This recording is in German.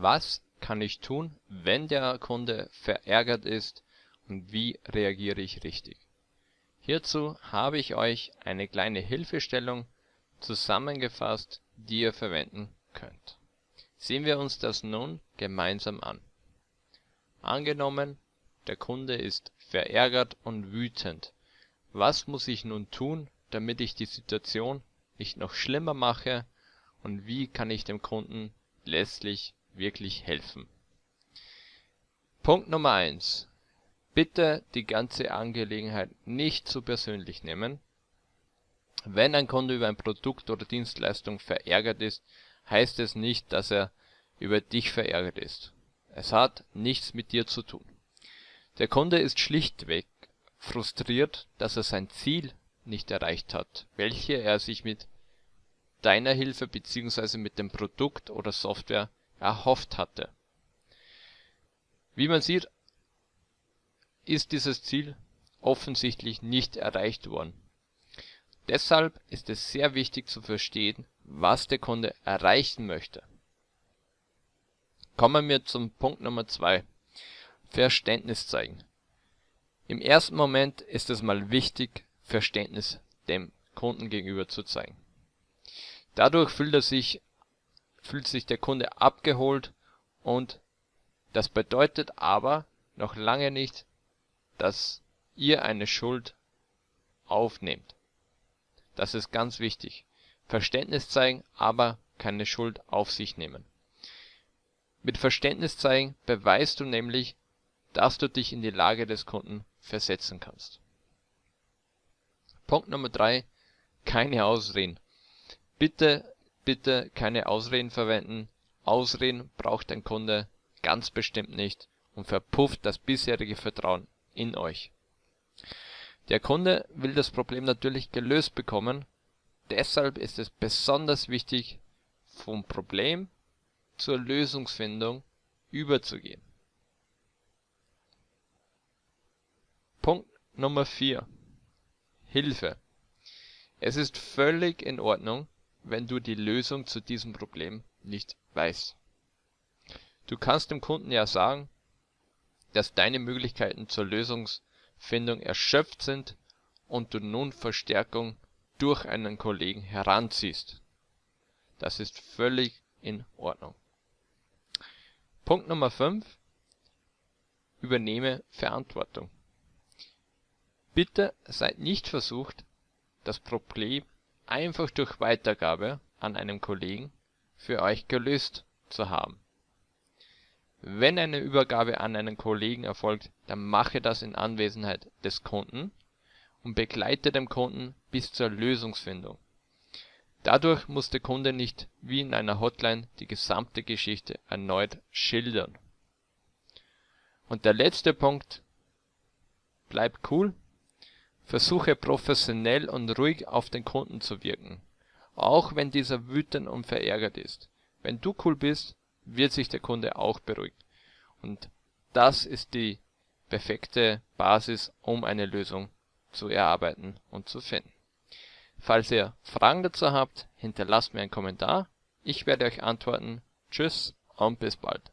was kann ich tun, wenn der Kunde verärgert ist und wie reagiere ich richtig. Hierzu habe ich euch eine kleine Hilfestellung zusammengefasst, die ihr verwenden könnt. Sehen wir uns das nun gemeinsam an. Angenommen, der Kunde ist verärgert und wütend. Was muss ich nun tun, damit ich die Situation nicht noch schlimmer mache und wie kann ich dem Kunden letztlich wirklich helfen. Punkt Nummer 1. Bitte die ganze Angelegenheit nicht zu persönlich nehmen. Wenn ein Kunde über ein Produkt oder Dienstleistung verärgert ist, heißt es nicht, dass er über dich verärgert ist. Es hat nichts mit dir zu tun. Der Kunde ist schlichtweg frustriert, dass er sein Ziel nicht erreicht hat, welche er sich mit deiner Hilfe bzw. mit dem Produkt oder Software erhofft hatte. Wie man sieht, ist dieses Ziel offensichtlich nicht erreicht worden. Deshalb ist es sehr wichtig zu verstehen, was der Kunde erreichen möchte. Kommen wir zum Punkt Nummer 2. Verständnis zeigen. Im ersten Moment ist es mal wichtig, Verständnis dem Kunden gegenüber zu zeigen. Dadurch fühlt er sich fühlt sich der Kunde abgeholt und das bedeutet aber noch lange nicht, dass ihr eine Schuld aufnehmt. Das ist ganz wichtig. Verständnis zeigen, aber keine Schuld auf sich nehmen. Mit Verständnis zeigen beweist du nämlich, dass du dich in die Lage des Kunden versetzen kannst. Punkt Nummer 3. Keine Ausreden. Bitte Bitte keine Ausreden verwenden, Ausreden braucht ein Kunde ganz bestimmt nicht und verpufft das bisherige Vertrauen in euch. Der Kunde will das Problem natürlich gelöst bekommen, deshalb ist es besonders wichtig, vom Problem zur Lösungsfindung überzugehen. Punkt Nummer 4 Hilfe Es ist völlig in Ordnung wenn du die Lösung zu diesem Problem nicht weißt. Du kannst dem Kunden ja sagen, dass deine Möglichkeiten zur Lösungsfindung erschöpft sind und du nun Verstärkung durch einen Kollegen heranziehst. Das ist völlig in Ordnung. Punkt Nummer 5. Übernehme Verantwortung. Bitte seid nicht versucht, das Problem einfach durch Weitergabe an einen Kollegen für euch gelöst zu haben. Wenn eine Übergabe an einen Kollegen erfolgt, dann mache das in Anwesenheit des Kunden und begleite den Kunden bis zur Lösungsfindung. Dadurch muss der Kunde nicht wie in einer Hotline die gesamte Geschichte erneut schildern. Und der letzte Punkt, bleib cool Versuche professionell und ruhig auf den Kunden zu wirken, auch wenn dieser wütend und verärgert ist. Wenn du cool bist, wird sich der Kunde auch beruhigen. Und das ist die perfekte Basis, um eine Lösung zu erarbeiten und zu finden. Falls ihr Fragen dazu habt, hinterlasst mir einen Kommentar. Ich werde euch antworten. Tschüss und bis bald.